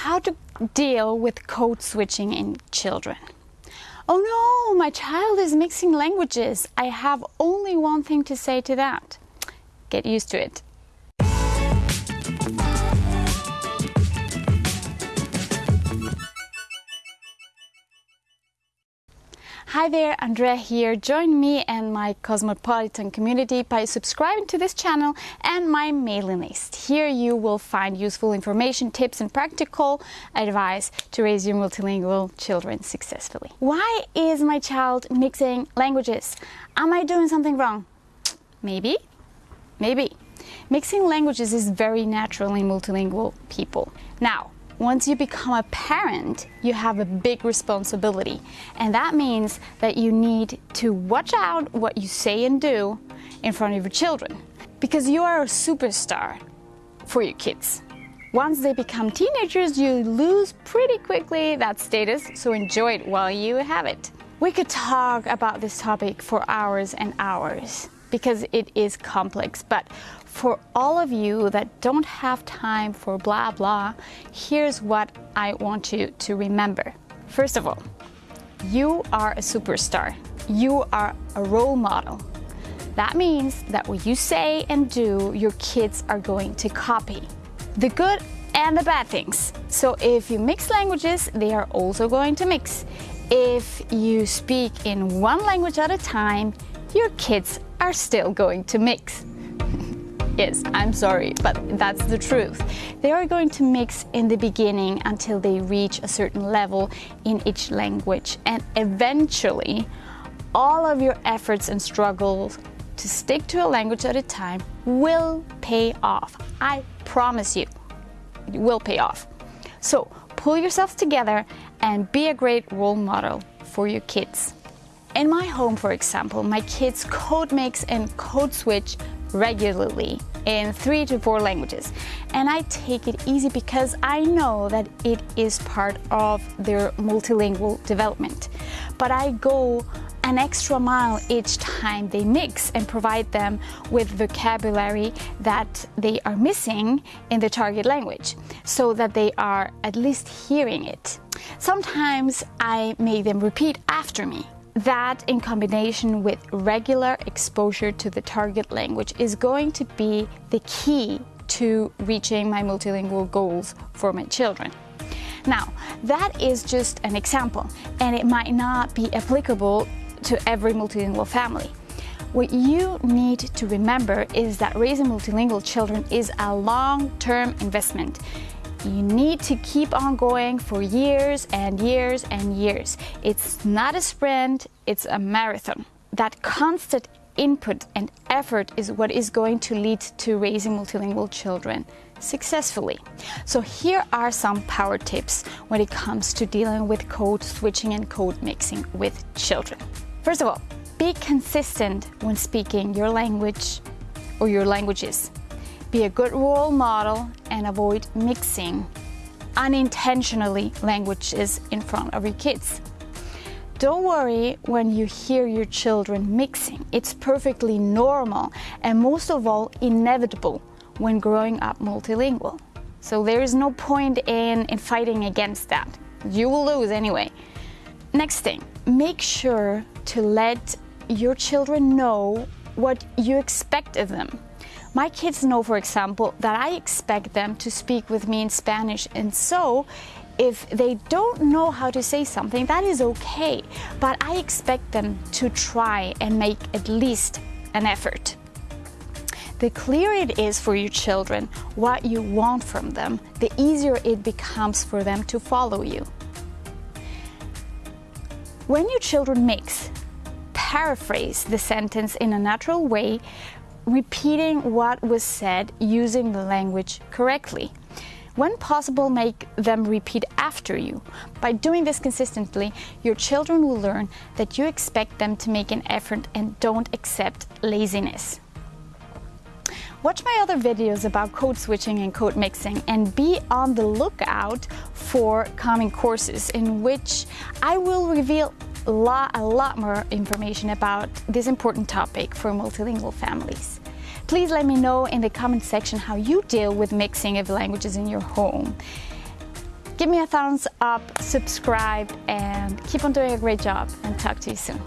how to deal with code switching in children. Oh no, my child is mixing languages. I have only one thing to say to that. Get used to it. Hi there, Andrea here. Join me and my cosmopolitan community by subscribing to this channel and my mailing list. Here you will find useful information, tips and practical advice to raise your multilingual children successfully. Why is my child mixing languages? Am I doing something wrong? Maybe, maybe. Mixing languages is very natural in multilingual people. Now, once you become a parent, you have a big responsibility. And that means that you need to watch out what you say and do in front of your children. Because you are a superstar for your kids. Once they become teenagers, you lose pretty quickly that status, so enjoy it while you have it. We could talk about this topic for hours and hours because it is complex. But for all of you that don't have time for blah blah, here's what I want you to remember. First of all, you are a superstar. You are a role model. That means that what you say and do, your kids are going to copy. The good and the bad things. So if you mix languages, they are also going to mix. If you speak in one language at a time, your kids are still going to mix. yes, I'm sorry, but that's the truth. They are going to mix in the beginning until they reach a certain level in each language and eventually all of your efforts and struggles to stick to a language at a time will pay off. I promise you, it will pay off. So pull yourselves together and be a great role model for your kids. In my home, for example, my kids code mix and code switch regularly in three to four languages. And I take it easy because I know that it is part of their multilingual development. But I go an extra mile each time they mix and provide them with vocabulary that they are missing in the target language so that they are at least hearing it. Sometimes I make them repeat after me that in combination with regular exposure to the target language is going to be the key to reaching my multilingual goals for my children. Now, that is just an example, and it might not be applicable to every multilingual family. What you need to remember is that raising multilingual children is a long-term investment. You need to keep on going for years and years and years. It's not a sprint, it's a marathon. That constant input and effort is what is going to lead to raising multilingual children successfully. So here are some power tips when it comes to dealing with code switching and code mixing with children. First of all, be consistent when speaking your language or your languages. Be a good role model and avoid mixing unintentionally languages in front of your kids. Don't worry when you hear your children mixing. It's perfectly normal and most of all inevitable when growing up multilingual. So there is no point in, in fighting against that. You will lose anyway. Next thing, make sure to let your children know what you expect of them. My kids know, for example, that I expect them to speak with me in Spanish, and so if they don't know how to say something, that is okay, but I expect them to try and make at least an effort. The clearer it is for your children what you want from them, the easier it becomes for them to follow you. When your children mix, paraphrase the sentence in a natural way repeating what was said using the language correctly. When possible, make them repeat after you. By doing this consistently, your children will learn that you expect them to make an effort and don't accept laziness. Watch my other videos about code switching and code mixing and be on the lookout for coming courses in which I will reveal lot, a lot more information about this important topic for multilingual families. Please let me know in the comment section how you deal with mixing of languages in your home. Give me a thumbs up, subscribe, and keep on doing a great job. And talk to you soon.